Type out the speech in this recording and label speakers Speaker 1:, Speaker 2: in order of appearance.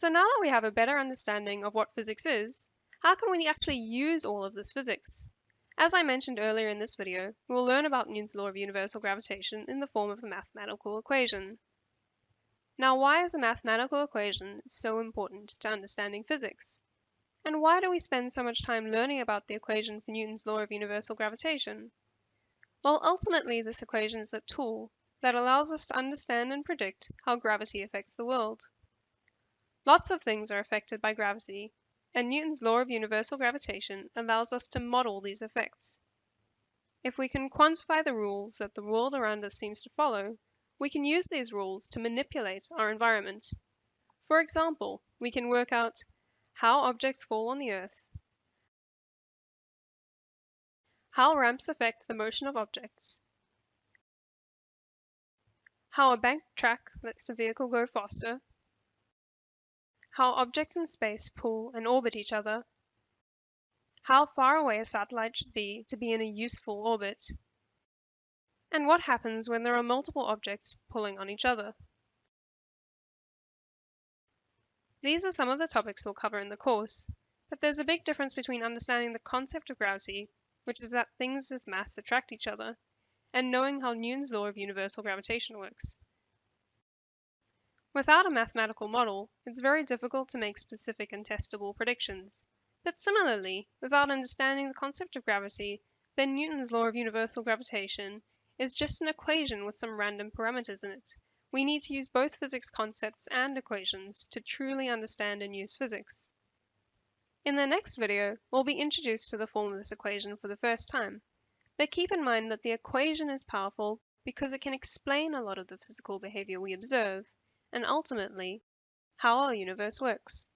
Speaker 1: So now that we have a better understanding of what physics is, how can we actually use all of this physics? As I mentioned earlier in this video, we will learn about Newton's law of universal gravitation in the form of a mathematical equation. Now why is a mathematical equation so important to understanding physics? And why do we spend so much time learning about the equation for Newton's law of universal gravitation? Well, ultimately this equation is a tool that allows us to understand and predict how gravity affects the world. Lots of things are affected by gravity, and Newton's law of universal gravitation allows us to model these effects. If we can quantify the rules that the world around us seems to follow, we can use these rules to manipulate our environment. For example, we can work out how objects fall on the earth, how ramps affect the motion of objects, how a bank track lets a vehicle go faster, how objects in space pull and orbit each other, how far away a satellite should be to be in a useful orbit, and what happens when there are multiple objects pulling on each other. These are some of the topics we'll cover in the course, but there's a big difference between understanding the concept of gravity, which is that things with mass attract each other, and knowing how Newton's law of universal gravitation works. Without a mathematical model, it's very difficult to make specific and testable predictions. But similarly, without understanding the concept of gravity, then Newton's law of universal gravitation is just an equation with some random parameters in it, we need to use both physics concepts and equations to truly understand and use physics. In the next video, we'll be introduced to the form of this equation for the first time. But keep in mind that the equation is powerful because it can explain a lot of the physical behavior we observe, and ultimately, how our universe works.